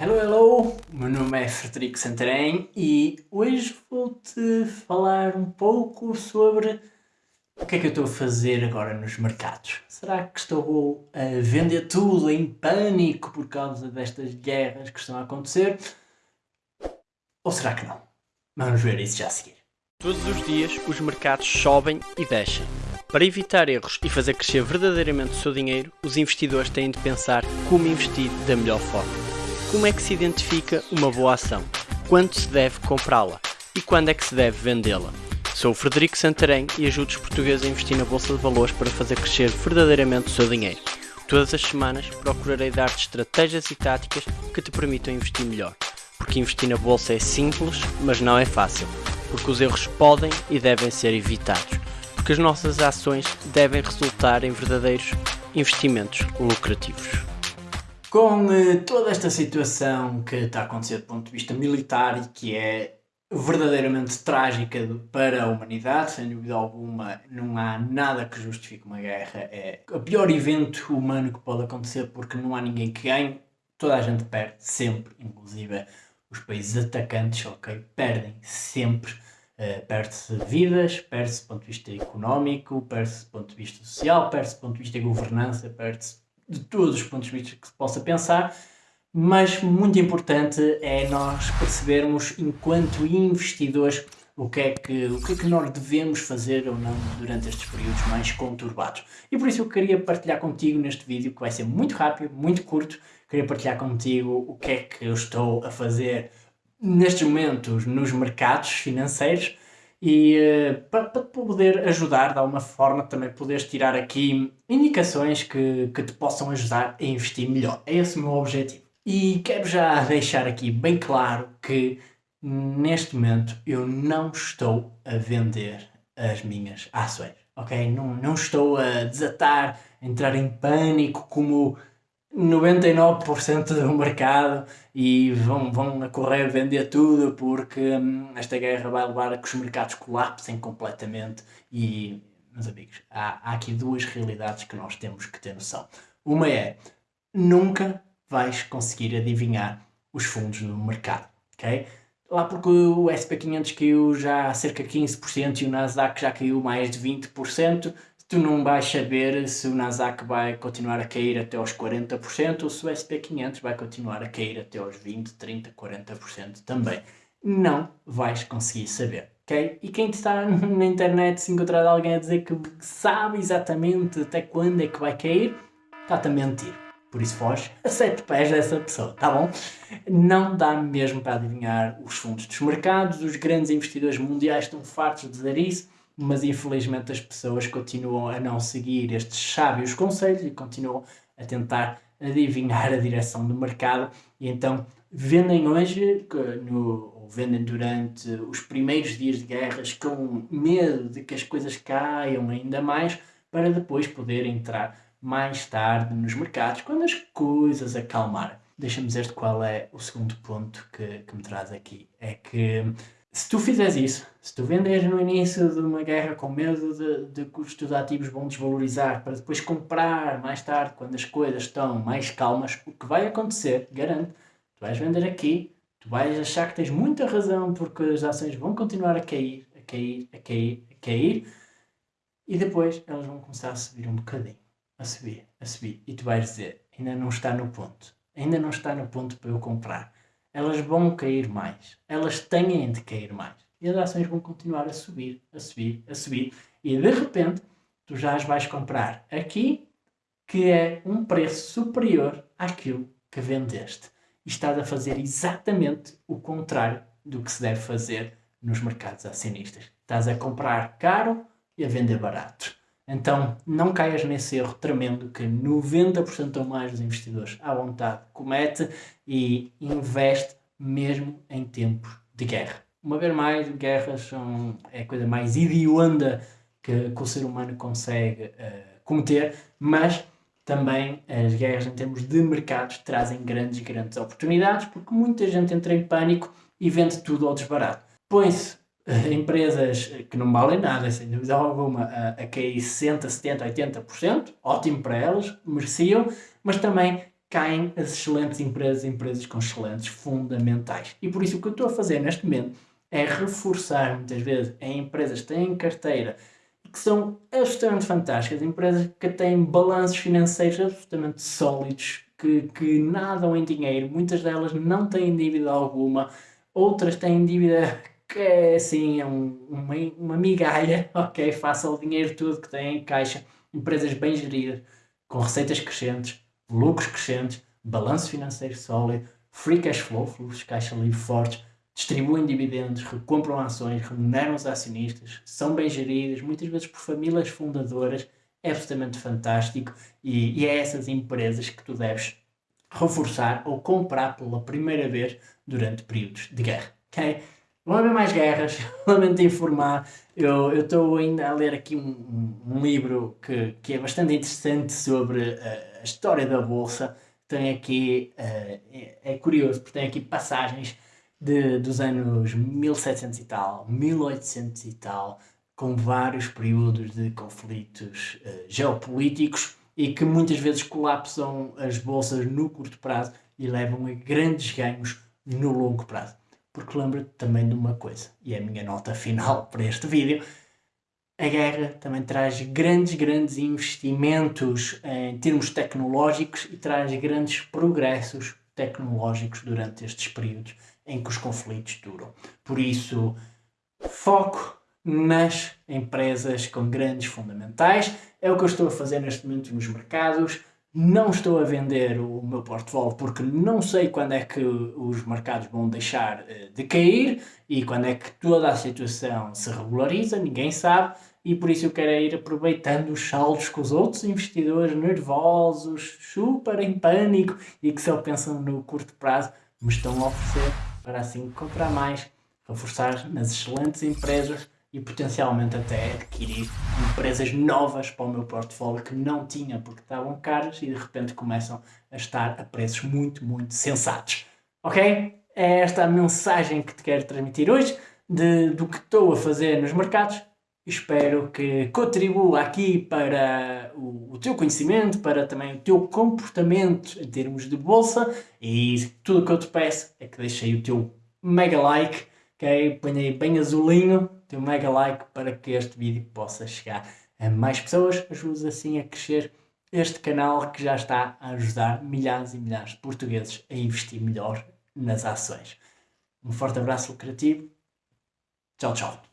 Hello, hello! Meu nome é Frederico Santarém e hoje vou-te falar um pouco sobre o que é que eu estou a fazer agora nos mercados. Será que estou a vender tudo em pânico por causa destas guerras que estão a acontecer? Ou será que não? Vamos ver isso já a seguir. Todos os dias os mercados sobem e descem. Para evitar erros e fazer crescer verdadeiramente o seu dinheiro, os investidores têm de pensar como investir da melhor forma. Como é que se identifica uma boa ação? Quando se deve comprá-la? E quando é que se deve vendê-la? Sou o Frederico Santarém e ajudo os portugueses a investir na Bolsa de Valores para fazer crescer verdadeiramente o seu dinheiro. Todas as semanas procurarei dar-te estratégias e táticas que te permitam investir melhor. Porque investir na Bolsa é simples, mas não é fácil. Porque os erros podem e devem ser evitados. Porque as nossas ações devem resultar em verdadeiros investimentos lucrativos. Com eh, toda esta situação que está a acontecer do ponto de vista militar e que é verdadeiramente trágica para a humanidade, sem dúvida alguma, não há nada que justifique uma guerra. É o pior evento humano que pode acontecer porque não há ninguém que ganhe, toda a gente perde, sempre, inclusive os países atacantes, ok, perdem sempre. Uh, perde-se vidas, perde-se do ponto de vista económico, perde-se do ponto de vista social, perde-se do ponto de vista de governança, perde-se de todos os pontos de vista que se possa pensar, mas muito importante é nós percebermos, enquanto investidores, o que, é que, o que é que nós devemos fazer ou não durante estes períodos mais conturbados. E por isso eu queria partilhar contigo neste vídeo, que vai ser muito rápido, muito curto, queria partilhar contigo o que é que eu estou a fazer nestes momentos nos mercados financeiros e uh, para, para poder ajudar de alguma forma também poderes tirar aqui indicações que, que te possam ajudar a investir melhor. É esse o meu objetivo. E quero já deixar aqui bem claro que neste momento eu não estou a vender as minhas ações, ok? Não, não estou a desatar, a entrar em pânico como 99% do mercado e vão, vão a correr vender tudo porque hum, esta guerra vai levar a que os mercados colapsem completamente e, meus amigos, há, há aqui duas realidades que nós temos que ter noção. Uma é, nunca vais conseguir adivinhar os fundos no mercado, ok? Lá porque o SP500 caiu já cerca de 15% e o Nasdaq já caiu mais de 20%, tu não vais saber se o Nasdaq vai continuar a cair até aos 40% ou se o SP500 vai continuar a cair até aos 20, 30, 40% também. Não vais conseguir saber, ok? E quem está na internet se encontrar alguém a dizer que sabe exatamente até quando é que vai cair, está-te a mentir. Por isso foge a sete pés dessa pessoa, tá bom? Não dá mesmo para adivinhar os fundos dos mercados, os grandes investidores mundiais estão fartos de dizer isso, mas infelizmente as pessoas continuam a não seguir estes sábios conselhos e continuam a tentar adivinhar a direção do mercado e então vendem hoje no, ou vendem durante os primeiros dias de guerras com medo de que as coisas caiam ainda mais para depois poder entrar mais tarde nos mercados quando as coisas acalmarem. Deixa-me dizer-te qual é o segundo ponto que, que me traz aqui. É que se tu fizeres isso, se tu vendes no início de uma guerra com medo de, de que os teus ativos vão desvalorizar para depois comprar mais tarde, quando as coisas estão mais calmas, o que vai acontecer, garanto, tu vais vender aqui, tu vais achar que tens muita razão porque as ações vão continuar a cair, a cair, a cair, a cair, e depois elas vão começar a subir um bocadinho, a subir, a subir, e tu vais dizer, ainda não está no ponto, ainda não está no ponto para eu comprar elas vão cair mais. Elas têm de cair mais. E as ações vão continuar a subir, a subir, a subir. E de repente, tu já as vais comprar aqui, que é um preço superior àquilo que vendeste. E estás a fazer exatamente o contrário do que se deve fazer nos mercados acionistas. Estás a comprar caro e a vender barato. Então, não caias nesse erro tremendo que 90% ou mais dos investidores à vontade comete e investe mesmo em tempos de guerra. Uma vez mais, guerras são é a coisa mais hedionda que, que o ser humano consegue uh, cometer, mas também as guerras em termos de mercados trazem grandes, grandes oportunidades, porque muita gente entra em pânico e vende tudo ao desbarato. Põe-se empresas que não valem nada, sem dúvida alguma, a, a cair 60%, 70%, 80%, ótimo para elas, mereciam, mas também caem as excelentes empresas, empresas com excelentes fundamentais. E por isso o que eu estou a fazer neste momento é reforçar muitas vezes em empresas que têm carteira e que são absolutamente fantásticas, empresas que têm balanços financeiros absolutamente sólidos, que, que nadam em dinheiro, muitas delas não têm dívida alguma, outras têm dívida que é assim, é um, uma, uma migalha, ok, faça o dinheiro todo que têm em caixa, empresas bem geridas, com receitas crescentes, lucros crescentes, balanço financeiro sólido, free cash flow, fluxos de caixa livre fortes, distribuem dividendos, recompram ações, remuneram os acionistas, são bem geridas, muitas vezes por famílias fundadoras, é absolutamente fantástico e, e é essas empresas que tu deves reforçar ou comprar pela primeira vez durante períodos de guerra. Okay? Vão haver mais guerras, lamento informar. Eu estou ainda a ler aqui um, um, livro que, que é bastante interessante sobre uh, a história da Bolsa. Tem aqui, uh, é, é, curioso, porque tem aqui passagens de, dos anos 1700 e tal, 1800 e tal, com vários períodos de conflitos uh, geopolíticos e que muitas vezes colapsam as bolsas no curto prazo e levam a grandes ganhos no longo prazo. Porque lembro-te também de uma coisa, e é a minha nota final para este vídeo, a guerra também traz grandes, grandes investimentos em termos tecnológicos e traz grandes progressos tecnológicos durante estes períodos em que os conflitos duram. Por isso, foco nas empresas com grandes fundamentais. É o que eu estou a fazer neste momento nos mercados. Não estou a vender o meu portfólio porque não sei quando é que os mercados vão deixar eh, de cair e quando é que toda a situação se regulariza, ninguém sabe. E por isso eu quero ir aproveitando os saldos que os outros investidores nervosos, super em pânico e que só pensam no curto prazo me estão a oferecer para assim comprar mais, reforçar nas excelentes empresas e potencialmente até adquirir empresas novas para o meu portfólio que não tinha porque estavam caras e de repente começam a estar a preços muito, muito sensatos. Ok? É esta a mensagem que te quero transmitir hoje de, do que estou a fazer nos mercados. Espero que contribua aqui para o, o teu conhecimento, para também o teu comportamento em termos de bolsa e tudo o que eu te peço é que deixe aí o teu mega like, ok? Põe aí bem azulinho teu mega like para que este vídeo possa chegar a mais pessoas, ajude assim a crescer este canal que já está a ajudar milhares e milhares de portugueses a investir melhor nas ações. Um forte abraço lucrativo. Tchau, tchau.